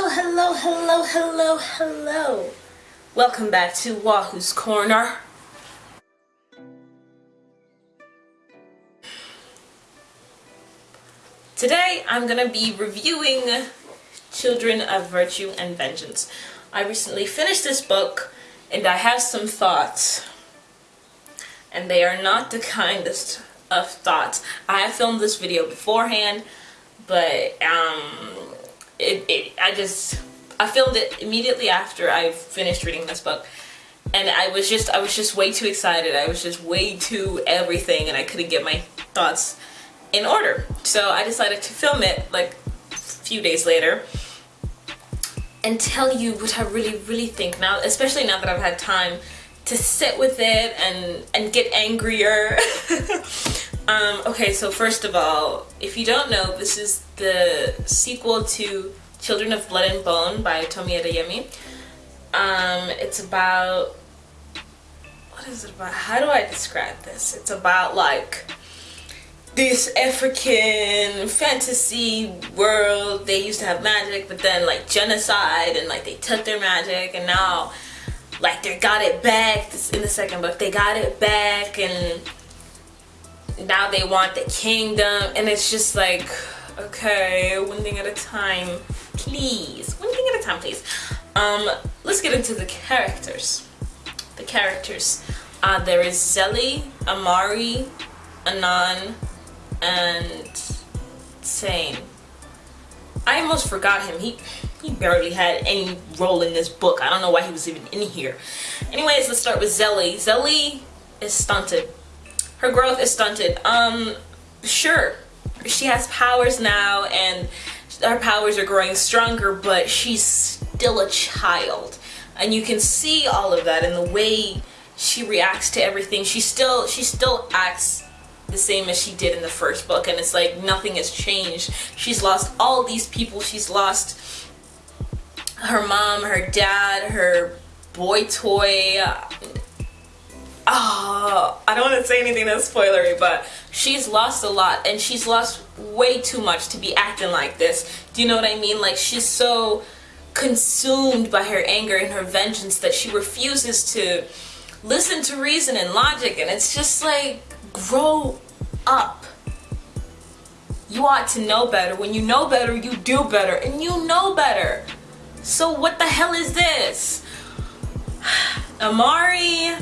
Hello, hello, hello, hello, hello. Welcome back to Wahoo's Corner. Today I'm going to be reviewing Children of Virtue and Vengeance. I recently finished this book and I have some thoughts. And they are not the kindest of thoughts. I have filmed this video beforehand, but um, it, it, I just, I filmed it immediately after I finished reading this book. And I was just, I was just way too excited. I was just way too everything and I couldn't get my thoughts in order. So I decided to film it like a few days later and tell you what I really, really think now, especially now that I've had time to sit with it and, and get angrier. um, okay, so first of all, if you don't know, this is the sequel to Children of Blood and Bone by Tomi Adeyemi. Um, it's about, what is it about? How do I describe this? It's about like this African fantasy world. They used to have magic, but then like genocide and like they took their magic and now like they got it back in the second book. They got it back and now they want the kingdom and it's just like okay one thing at a time please one thing at a time please. Um let's get into the characters. The characters. Uh there is Zélie Amari Inan and Tzain I almost forgot him. He he barely had any role in this book. I don't know why he was even in here. Anyways let's start with Zélie Zélie is stunted her growth is stunted. Um sure she has powers now and her powers are growing stronger but she's still a child. And you can see all of that in the way she reacts to everything. She still she still acts the same as she did in the first book and it's like nothing has changed. She's lost all these people. She's lost her mom her dad her boy toy oh, I don't want to say anything that's spoilery, but she's lost a lot and she's lost way too much to be acting like this. Do you know what I mean? Like she's so consumed by her anger and her vengeance that she refuses to listen to reason and logic and it's just like grow up. You ought to know better. When you know better, you do better and you know better. So what the hell is this? Amari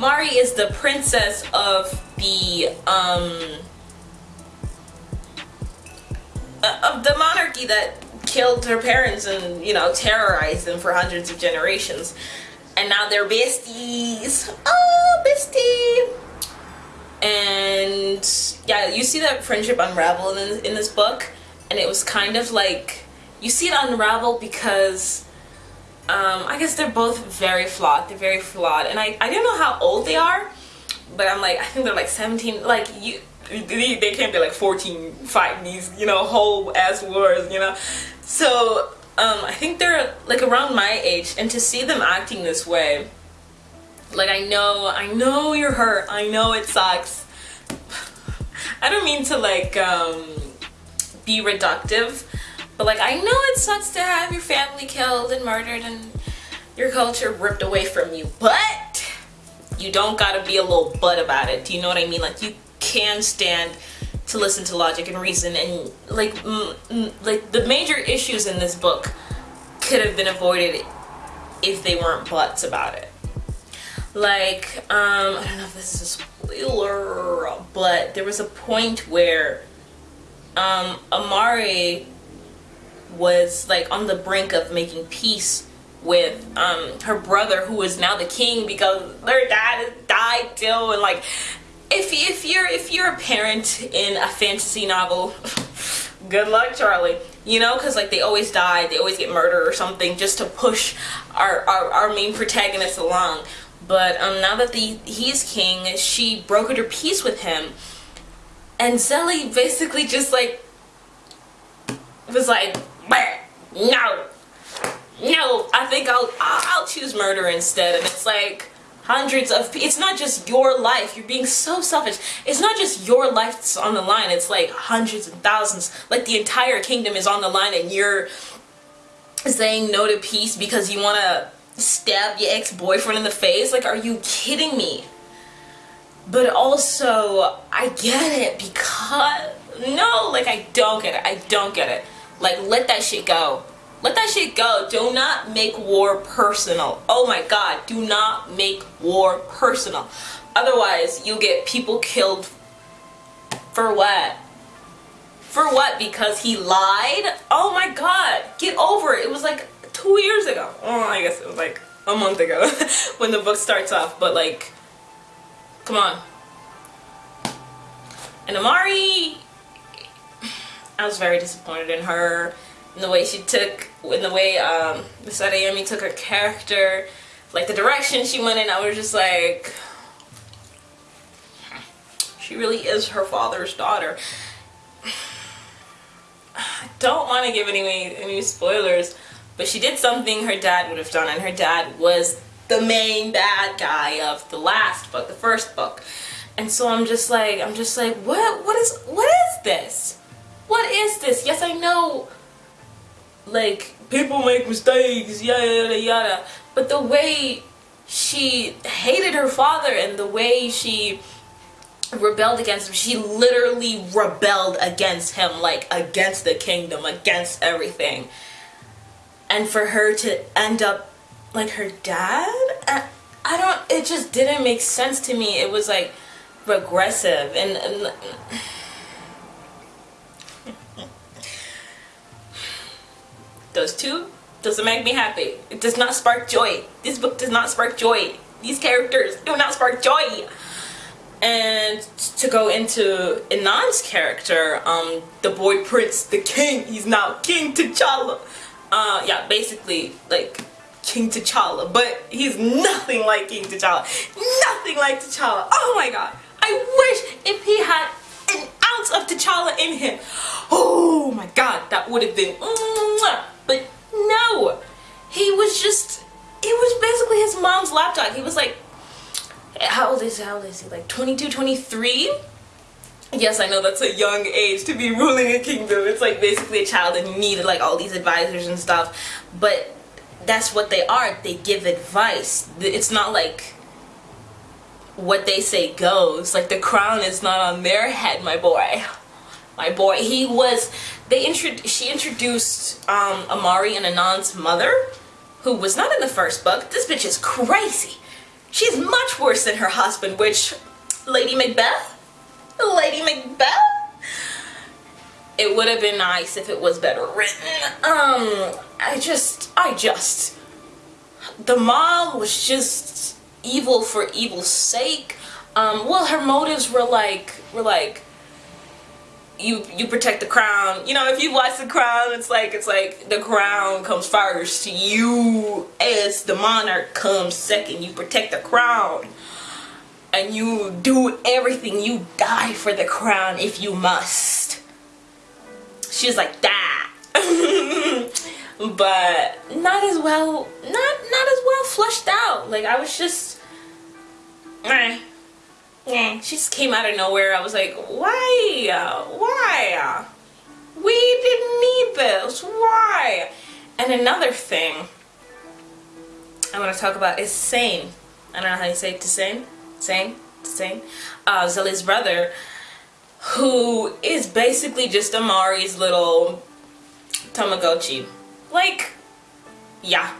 Mari is the princess of the um uh, of the monarchy that killed her parents and you know terrorized them for hundreds of generations. And now they're besties. Oh bestie. And yeah you see that friendship unravel in, in this book? And it was kind of like you see it unravel because um, I guess they're both very flawed. They're very flawed. And I, I don't know how old they are, but I'm like, I think they're like 17. Like, you, they, they can't be like 14 fighting these, you know, whole ass wars, you know? So, um, I think they're like around my age. And to see them acting this way, like, I know, I know you're hurt. I know it sucks. I don't mean to like, um, be reductive but like, I know it sucks to have your family killed and murdered and your culture ripped away from you, but you don't gotta be a little butt about it. Do you know what I mean? Like, you can stand to listen to logic and reason and like, like the major issues in this book could have been avoided if they weren't butts about it. Like, um, I don't know if this is a spoiler, but there was a point where um, Amari was like on the brink of making peace with um, her brother who is now the king because their dad died too and like if, if you're if you're a parent in a fantasy novel good luck Charlie. You know because like they always die they always get murdered or something just to push our, our, our main protagonist along. But um, now that the he's king she brokered her peace with him. And Zélie basically just like was like no, no, I think I'll, I'll, choose murder instead. And it's like, hundreds of it's not just your life. You're being so selfish. It's not just your life that's on the line. It's like hundreds and thousands. Like the entire kingdom is on the line and you're saying no to peace because you want to stab your ex-boyfriend in the face? Like are you kidding me? But also I get it because no like I don't get it. I don't get it like let that shit go let that shit go. Do not make war personal. Oh my god, do not make war personal. Otherwise, you'll get people killed for what? For what? Because he lied? Oh my god, get over it. It was like two years ago. Oh, I guess it was like a month ago when the book starts off. But like, come on. And Amari, I was very disappointed in her in the way she took, in the way um, Miss Adeyemi took her character, like the direction she went in, I was just like, she really is her father's daughter. I don't want to give any, any spoilers, but she did something her dad would have done, and her dad was the main bad guy of the last book, the first book. And so I'm just like, I'm just like, what, what is, what is this? What is this? Yes, I know. Like people make mistakes yada yada yada. But the way she hated her father and the way she rebelled against him she literally rebelled against him like against the kingdom against everything. And for her to end up like her dad? I, don't it just didn't make sense to me. It was like regressive. And, and Those two doesn't make me happy. It does not spark joy. This book does not spark joy. These characters do not spark joy. And to go into Inan's character, um, the boy prince, the king, he's now King T'Challa. Uh, yeah, basically, like, King T'Challa, but he's nothing like King T'Challa. Nothing like T'Challa. Oh my god. I wish if he had an ounce of T'Challa in him. Oh my god, that would have been... Mwah. No, he was just, it was basically his mom's lapdog. He was like, how old is he? How old is he? Like 22, 23? Yes, I know that's a young age to be ruling a kingdom. It's like basically a child and you needed like all these advisors and stuff. But that's what they are. They give advice. It's not like what they say goes. Like the crown is not on their head, my boy my boy. He was, they intro she introduced um, Amari and Inan's mother, who was not in the first book. This bitch is crazy. She's much worse than her husband, which, Lady Macbeth? Lady Macbeth? It would have been nice if it was better written. Um, I just, I just, the mom was just evil for evil's sake. Um, well, her motives were like, were like, you you protect the crown. You know, if you watch the crown, it's like it's like the crown comes first. You as the monarch comes second. You protect the crown. And you do everything. You die for the crown if you must. She's like that. but not as well not not as well flushed out. Like I was just yeah, she just came out of nowhere. I was like, why? Why? We didn't need this. Why? And another thing I want to talk about is Tzain. I don't know how you say it to Tzain. Tzain? Tzain? Uh, Zélie's brother, who is basically just Amari's little Tamagotchi. Like, yeah.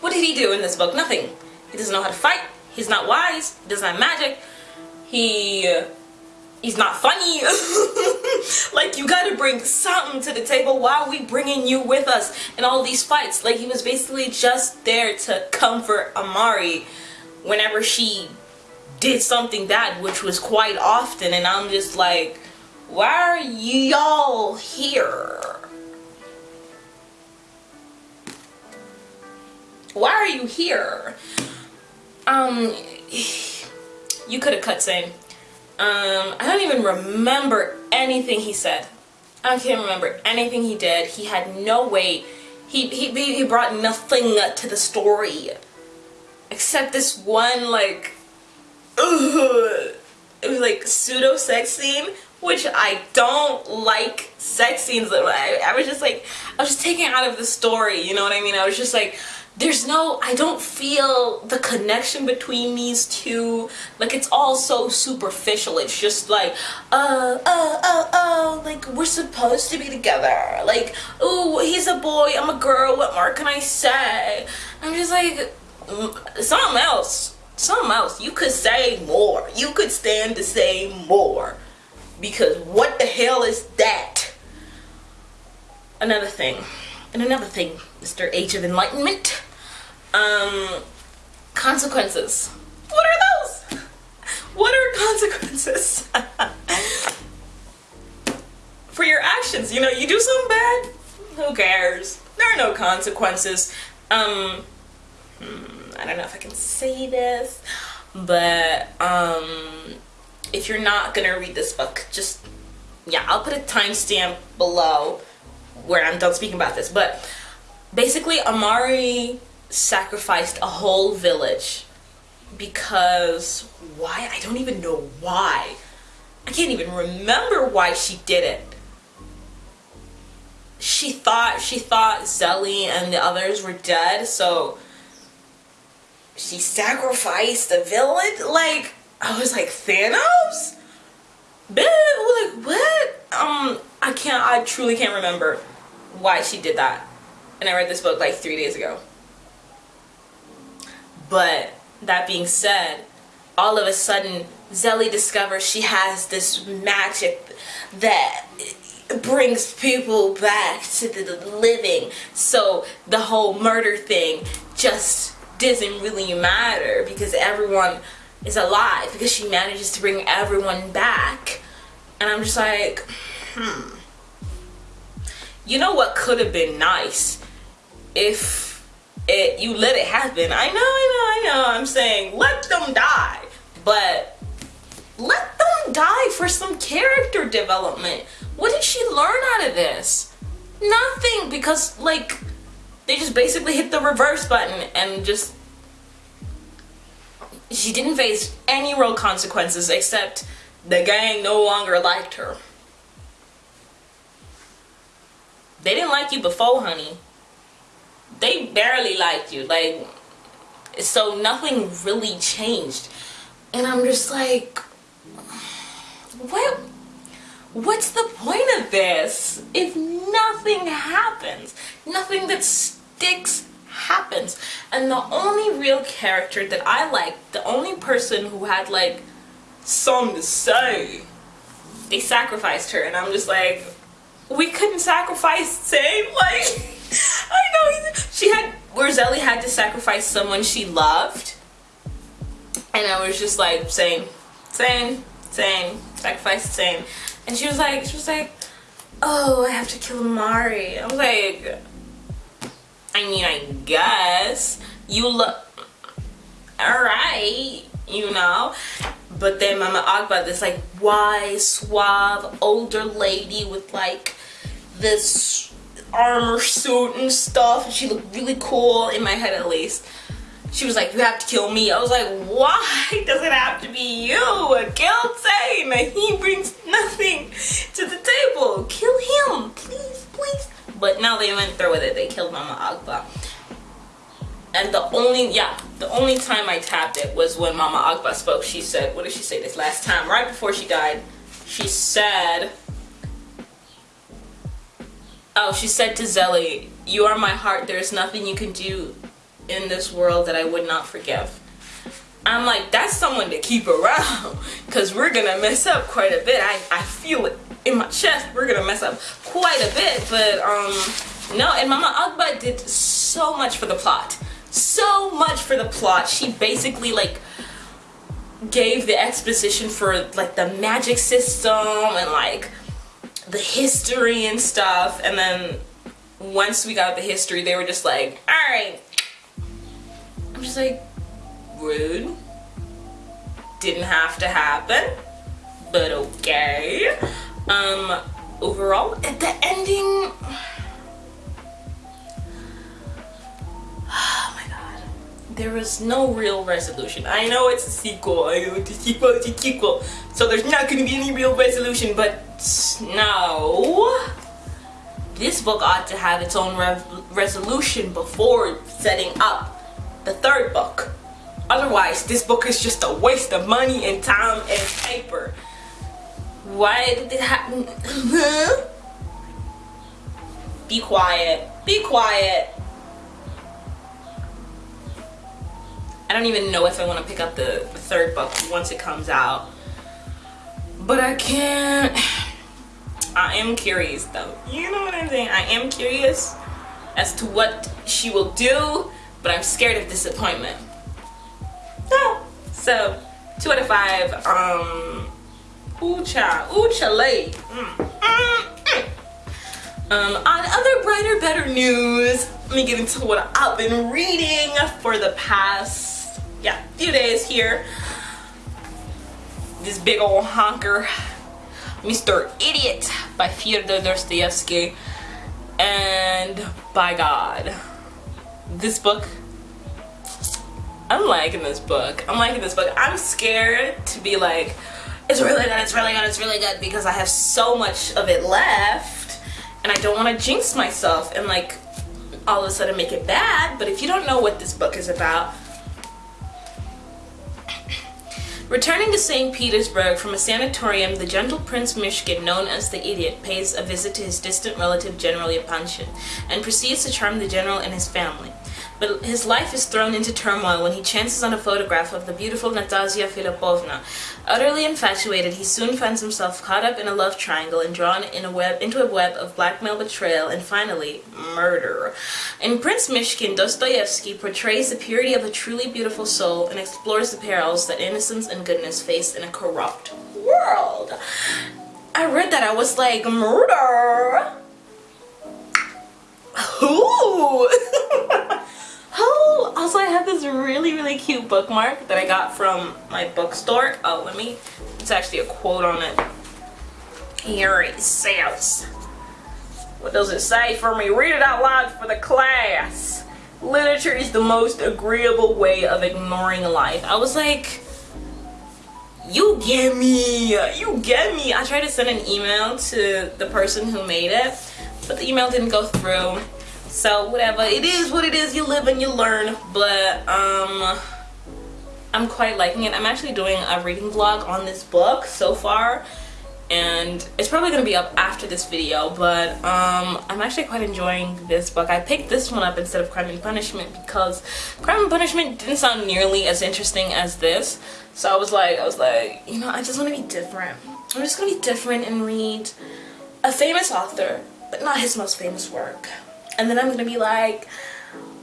What did he do in this book? Nothing. He doesn't know how to fight. He's not wise. He doesn't have magic he he's not funny. Like you gotta bring something to the table why are we bringing you with us in all these fights. Like he was basically just there to comfort Amari whenever she did something bad which was quite often. And I'm just like why are y'all here? Why are you here? Um you could have cut Tzain. Um, I don't even remember anything he said. I can't remember anything he did. He had no weight. He, he, he brought nothing to the story. except this one like ugh, it was like pseudo sex scene which I don't like sex scenes I, I was just like I was just taken out of the story you know what I mean I was just like there's no I don't feel the connection between these two. Like it's all so superficial. It's just like uh uh uh uh like we're supposed to be together. Like oh he's a boy I'm a girl what more can I say? I'm just like mm, something else something else. You could say more. You could stand to say more. Because what the hell is that? Another thing. And another thing Mr. Age of Enlightenment um, consequences. What are those? What are consequences? For your actions, you know, you do something bad, who cares? There are no consequences. Um, hmm, I don't know if I can say this, but um, if you're not gonna read this book, just, yeah, I'll put a timestamp below where I'm done speaking about this, but basically Amari sacrificed a whole village because why? I don't even know why. I can't even remember why she did it. She thought she thought Zélie and the others were dead, so she sacrificed the village. Like I was like Thanos. Like what? Um, I can't. I truly can't remember why she did that. And I read this book like three days ago. But that being said, all of a sudden, Zélie discovers she has this magic that brings people back to the living. So the whole murder thing just doesn't really matter because everyone is alive because she manages to bring everyone back. And I'm just like, hmm. You know what could have been nice if it you let it happen. I know, I know, I know. I'm saying let them die, but let them die for some character development. What did she learn out of this? Nothing, because like they just basically hit the reverse button and just she didn't face any real consequences except the gang no longer liked her. They didn't like you before, honey they barely liked you. Like so nothing really changed. And i'm just like what what's the point of this if nothing happens? Nothing that sticks happens. And the only real character that i liked the only person who had like something to say they sacrificed her. And i'm just like we couldn't sacrifice same like I know. She had, Zélie had to sacrifice someone she loved. And I was just like, same, same, same, sacrifice, same. And she was like, she was like, oh, I have to kill Mari. I was like, I mean, I guess you look, alright, you know. But then Mama Agba, this like wise, suave, older lady with like this armor suit and stuff and she looked really cool in my head at least. She was like you have to kill me. I was like why does it have to be you? Kill Tzain he brings nothing to the table. Kill him please please. But now they went through with it. They killed mama agba. And the only yeah the only time i tapped it was when mama agba spoke. She said what did she say this last time? Right before she died she said Oh, she said to Zélie, you are my heart. There is nothing you can do in this world that I would not forgive. I'm like, that's someone to keep around because we're going to mess up quite a bit. I, I feel it in my chest. We're going to mess up quite a bit. But, um, no, and Mama Agba did so much for the plot. So much for the plot. She basically, like, gave the exposition for, like, the magic system and, like, the history and stuff and then once we got the history they were just like all right i'm just like rude. Didn't have to happen but okay. Um overall at the ending oh my god. There was no real resolution. I know it's a sequel, I know it's a sequel, it's a sequel, so there's not gonna be any real resolution, but no. This book ought to have its own re resolution before setting up the third book. Otherwise, this book is just a waste of money and time and paper. Why did it happen? Be quiet. Be quiet. I don't even know if I want to pick up the third book once it comes out. But I can't. I am curious though. You know what I'm saying? I am curious as to what she will do, but I'm scared of disappointment. So, two out of five. Um, ooh cha, ooh. Mm, mm, mm. Um, on other brighter, better news, let me get into what I've been reading for the past, yeah, few days here. This big old honker, Mr. Idiot by Fyodor Dostoevsky. And by God, this book I'm liking this book. I'm liking this book. I'm scared to be like, it's really good, it's really good, it's really good because I have so much of it left and I don't want to jinx myself and like all of a sudden make it bad. But if you don't know what this book is about, Returning to St. Petersburg from a sanatorium, the gentle Prince Myshkin, known as the Idiot, pays a visit to his distant relative General Yepanchin and proceeds to charm the general and his family. But his life is thrown into turmoil when he chances on a photograph of the beautiful Nastasia Filipovna. Utterly infatuated, he soon finds himself caught up in a love triangle and drawn in a web, into a web of blackmail, betrayal, and finally, murder. In Prince Myshkin, Dostoevsky portrays the purity of a truly beautiful soul and explores the perils that innocence and goodness face in a corrupt world. I read that, I was like, murder? Who? Oh, also I have this really, really cute bookmark that I got from my bookstore. Oh, let me, it's actually a quote on it. Here it says, what does it say for me? Read it out loud for the class. Literature is the most agreeable way of ignoring life. I was like, you get me, you get me. I tried to send an email to the person who made it, but the email didn't go through so whatever. It is what it is. You live and you learn. But um i'm quite liking it. I'm actually doing a reading vlog on this book so far. And it's probably going to be up after this video. But um i'm actually quite enjoying this book. I picked this one up instead of crime and punishment because crime and punishment didn't sound nearly as interesting as this. So i was like i was like you know i just want to be different. I'm just gonna be different and read a famous author but not his most famous work and then I'm gonna be like,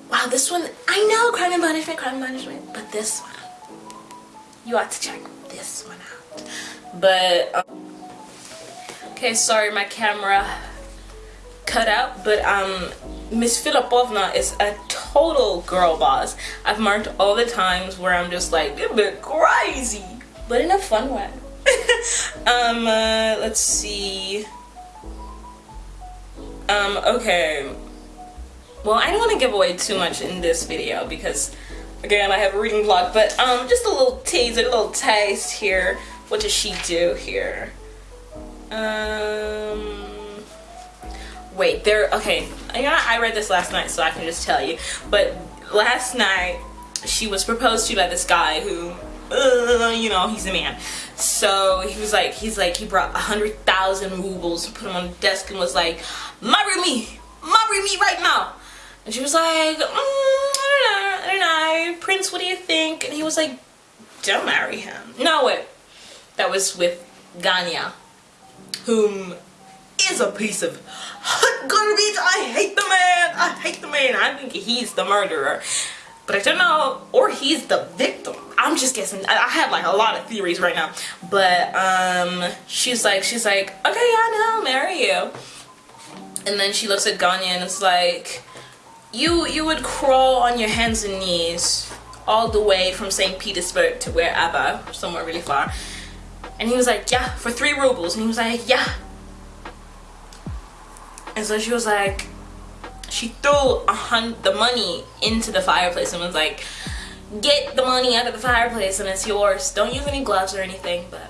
wow, this one, I know Crime and Punishment, Crime and Punishment, but this one, you ought to check this one out. But, um, okay, sorry, my camera cut out, but um, Miss Filipovna is a total girl boss. I've marked all the times where I'm just like, a bit crazy, but in a fun way. um, uh, let's see. Um, okay well I don't want to give away too much in this video because again I have a reading vlog but um just a little teaser a little taste here. What does she do here? Um wait there okay. You know I read this last night so I can just tell you. But last night she was proposed to by this guy who uh, you know he's a man. So he was like he's like he brought a hundred thousand rubles put them on the desk and was like marry me! Marry me right now and she was like, mm, I don't know, I don't know. Prince, what do you think? And he was like, don't marry him. No, wait. That was with Ganya, whom is a piece of hot garbage. I hate the man. I hate the man. I think he's the murderer. But I don't know, or he's the victim. I'm just guessing. I have like a lot of theories right now. But um, she's like, she's like, okay, yeah, no, I'll marry you. And then she looks at Ganya and it's like, you you would crawl on your hands and knees all the way from St. Petersburg to wherever, somewhere really far. And he was like, yeah, for three rubles. And he was like, yeah. And so she was like, she threw a hun the money into the fireplace and was like, get the money out of the fireplace and it's yours. Don't use any gloves or anything, but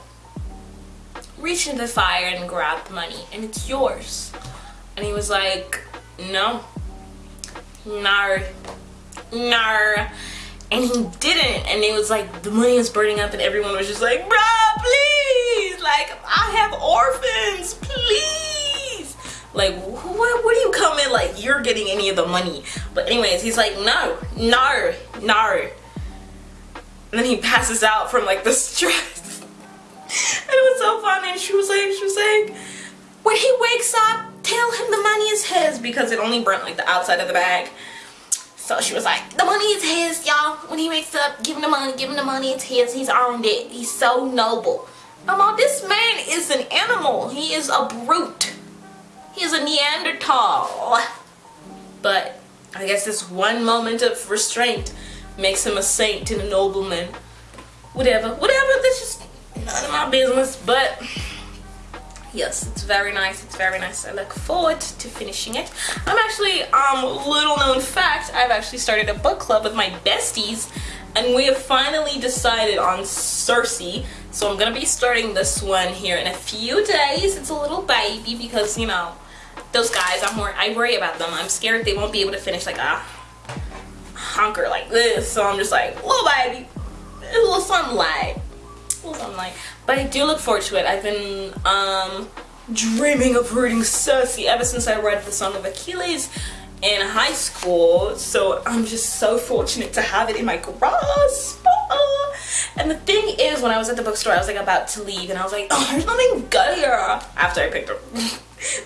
reach into the fire and grab the money and it's yours. And he was like, no, no, no. And he didn't. And it was like, the money was burning up and everyone was just like, bruh, please. Like, I have orphans, please. Like, what, what do you come in like you're getting any of the money? But anyways, he's like, no, no, no. And then he passes out from like the stress. and it was so funny. And she was like, she was like, when he wakes up, tell him the money is his because it only burnt like the outside of the bag. So she was like, the money is his, y'all. When he wakes up, give him the money, give him the money, it's his. He's earned it. He's so noble. Mama, this man is an animal. He is a brute. He is a Neanderthal. But I guess this one moment of restraint makes him a saint and a nobleman. Whatever, whatever, this is none of my business, but yes it's very nice it's very nice. I look forward to finishing it. I'm actually um little known fact i've actually started a book club with my besties and we have finally decided on Circe. So i'm gonna be starting this one here in a few days. It's a little baby because you know those guys i'm more i worry about them. I'm scared they won't be able to finish like a honker like this. So i'm just like little baby a little sunlight a little sunlight but I do look forward to it. I've been um, dreaming of reading Circe ever since I read the Song of Achilles in high school. So I'm just so fortunate to have it in my grasp. And the thing is, when I was at the bookstore, I was like about to leave and I was like, oh, there's nothing good here. After I picked up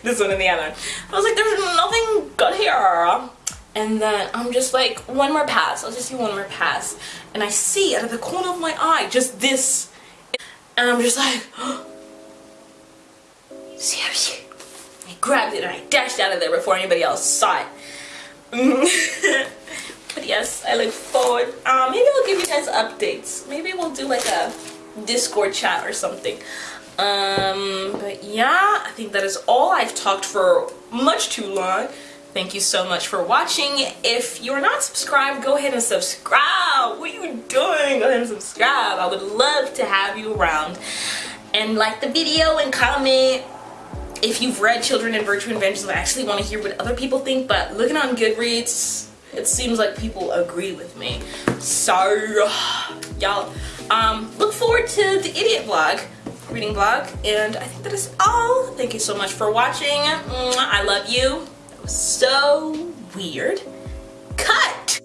this one and the other. I was like, there's nothing good here. And then I'm just like, one more pass. I'll just do one more pass. And I see out of the corner of my eye just this and I'm just like, seriously. I grabbed it and I dashed out of there before anybody else saw it. but yes, I look forward. Um, maybe I'll give you guys updates. Maybe we'll do like a Discord chat or something. Um, but yeah, I think that is all. I've talked for much too long. Thank you so much for watching. If you're not subscribed, go ahead and subscribe. What are you doing? Go ahead and subscribe. I would love to have you around. And like the video and comment if you've read Children in Virtue and Vengeance. I actually want to hear what other people think, but looking on Goodreads, it seems like people agree with me. So, y'all, um, look forward to the idiot vlog reading vlog and I think that is all thank you so much for watching I love you so weird. Cut!